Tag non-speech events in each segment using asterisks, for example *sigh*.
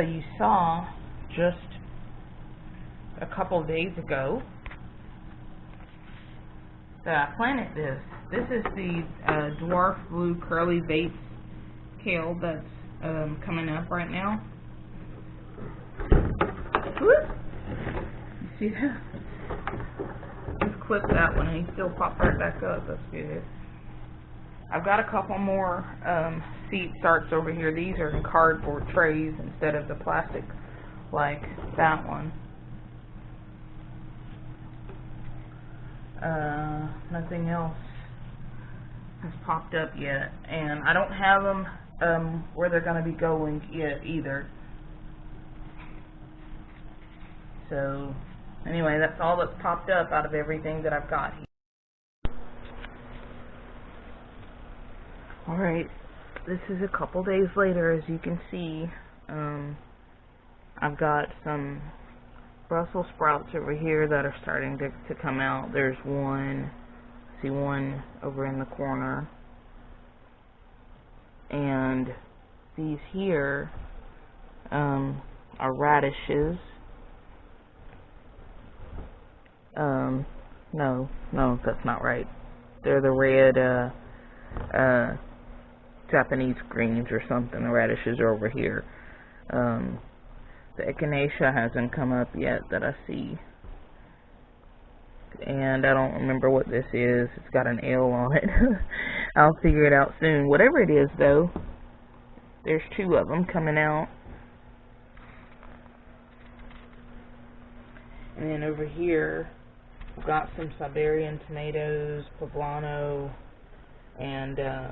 you saw just a couple days ago that I planted this. This is the uh, dwarf blue curly Vates kale that's um, coming up right now. Whoop. You see that? Just clip that one and he still popped right back up. That's good. I've got a couple more um, seed starts over here. These are in cardboard trays instead of the plastic like that one. Uh, nothing else has popped up yet. And I don't have them um, where they're going to be going yet either. So, anyway, that's all that's popped up out of everything that I've got here. Alright, this is a couple days later, as you can see. Um, I've got some Brussels sprouts over here that are starting to, to come out. There's one, see one over in the corner. And these here um, are radishes. Um, no, no, that's not right. They're the red, uh, uh, Japanese greens or something. The radishes are over here. Um, the echinacea hasn't come up yet that I see. And I don't remember what this is. It's got an L on it. *laughs* I'll figure it out soon. Whatever it is, though, there's two of them coming out. And then over here, we've got some Siberian tomatoes, poblano, and uh,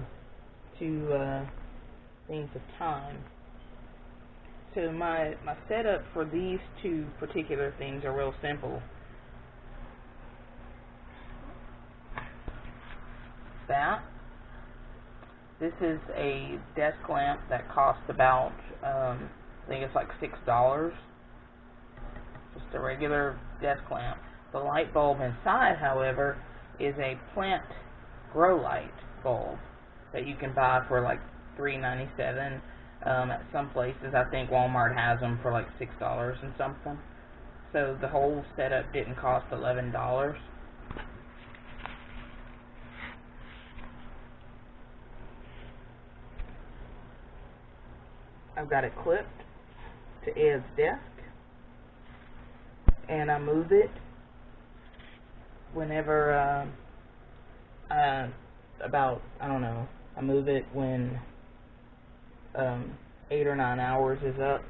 two uh, things of thyme. So my, my setup for these two particular things are real simple. That. This is a desk lamp that costs about, um, I think it's like $6. Just a regular desk lamp. The light bulb inside, however, is a plant grow light bulb that you can buy for like $3.97 um, at some places. I think Walmart has them for like six dollars and something. So the whole setup didn't cost eleven dollars. I've got it clipped to Ed's desk, and I move it whenever uh, uh, about I don't know I move it when um, eight or nine hours is up,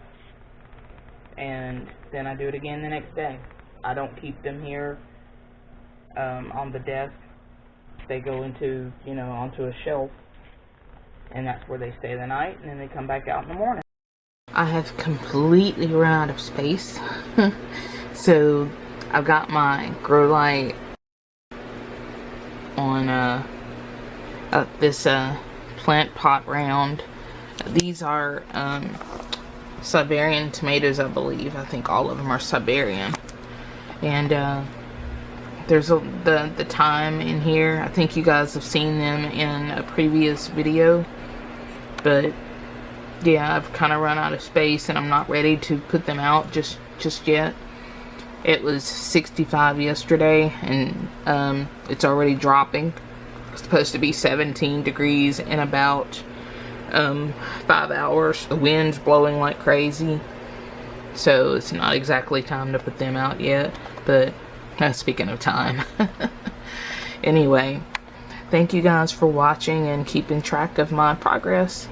and then I do it again the next day. I don't keep them here um, on the desk. They go into, you know, onto a shelf, and that's where they stay the night, and then they come back out in the morning. I have completely run out of space, *laughs* so I've got my grow light on uh, this uh, plant pot round. These are um, Siberian tomatoes, I believe. I think all of them are Siberian. And uh, there's a, the, the thyme in here. I think you guys have seen them in a previous video. But yeah, I've kind of run out of space and I'm not ready to put them out just, just yet. It was 65 yesterday and um, it's already dropping supposed to be 17 degrees in about um, five hours. The wind's blowing like crazy. So it's not exactly time to put them out yet. But uh, *laughs* speaking of time. *laughs* anyway, thank you guys for watching and keeping track of my progress.